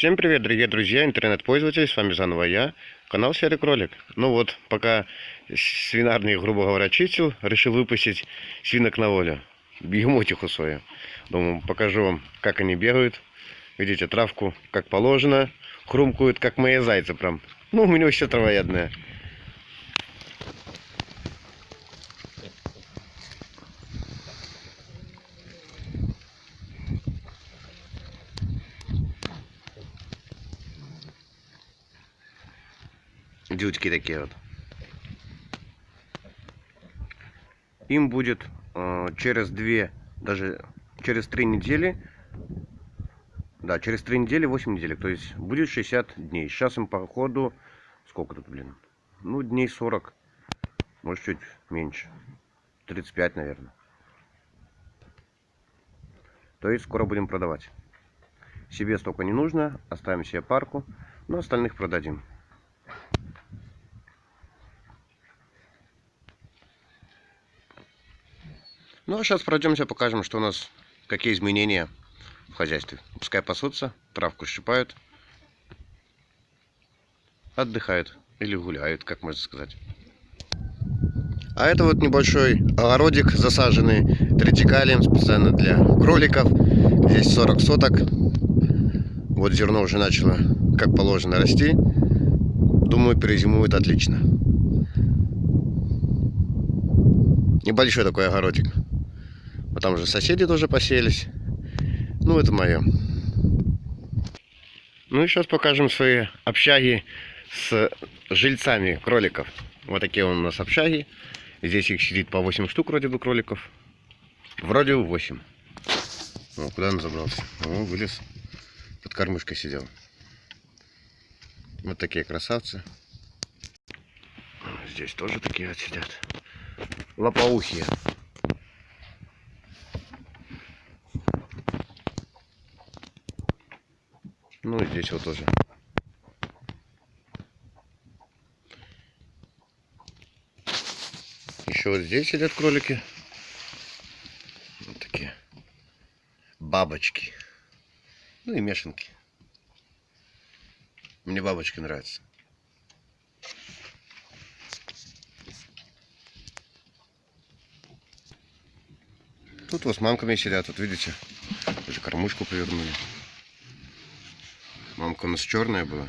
Всем привет, дорогие друзья, интернет-пользователи, с вами заново я, канал Серый Кролик. Ну вот, пока свинарный, грубо говоря, чистил, решил выпустить свинок на волю. Бегемотиху свою. Думаю, покажу вам, как они бегают. Видите, травку как положено, хрумкают, как мои зайцы прям. Ну, у меня вообще травоядная. Дючки такие вот. Им будет э, через две, даже через три недели, да, через три недели, 8 недель, то есть будет 60 дней. Сейчас им по ходу, сколько тут, блин, ну, дней 40, может, чуть меньше, 35, наверное. То есть скоро будем продавать. Себе столько не нужно, оставим себе парку, но остальных продадим. Ну а сейчас пройдемся, покажем, что у нас, какие изменения в хозяйстве. Пускай пасутся, травку щипают, отдыхают или гуляют, как можно сказать. А это вот небольшой огородик, засаженный тритикалием специально для кроликов. Здесь 40 соток. Вот зерно уже начало, как положено, расти. Думаю, перезимует отлично. Небольшой такой огородик. А там же соседи тоже поселись. Ну, это мое. Ну и сейчас покажем свои общаги с жильцами кроликов. Вот такие у нас общаги. Здесь их сидит по 8 штук вроде бы кроликов. Вроде 8. О, куда он забрался? О, вылез. Под кормушкой сидел. Вот такие красавцы. Здесь тоже такие вот сидят. Лопоухие. Ну и здесь вот тоже. Еще вот здесь сидят кролики. Вот такие бабочки. Ну и мешанки. Мне бабочки нравятся. Тут вот с мамками сидят, вот видите, уже кормушку повернули. Мамка у нас черная была.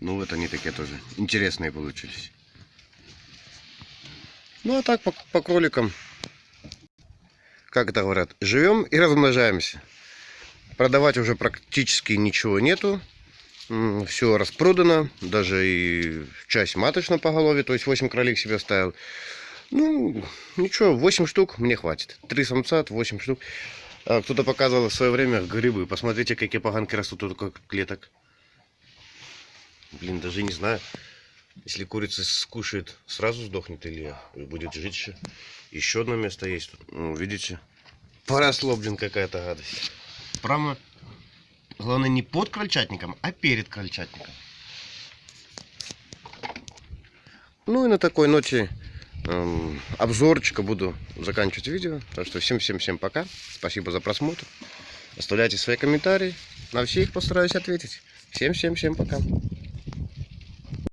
Ну вот они такие тоже интересные получились. Ну а так по, по кроликам, как это говорят, живем и размножаемся. Продавать уже практически ничего нету. Все распродано. Даже и часть маточно по голове. То есть 8 кролик себе оставил. Ну, ничего, 8 штук мне хватит. 3 самца, 8 штук. А, кто-то показывал в свое время грибы. Посмотрите, какие поганки растут тут как клеток. Блин, даже не знаю. Если курица скушает, сразу сдохнет или будет жить еще. Еще одно место есть тут. Ну, видите? Поросло, блин, какая-то гадость. Прямо, главное, не под крольчатником, а перед крольчатником. Ну и на такой ноте эм, обзорчика буду заканчивать видео. Так что всем-всем-всем пока. Спасибо за просмотр. Оставляйте свои комментарии. На все их постараюсь ответить. Всем-всем-всем пока.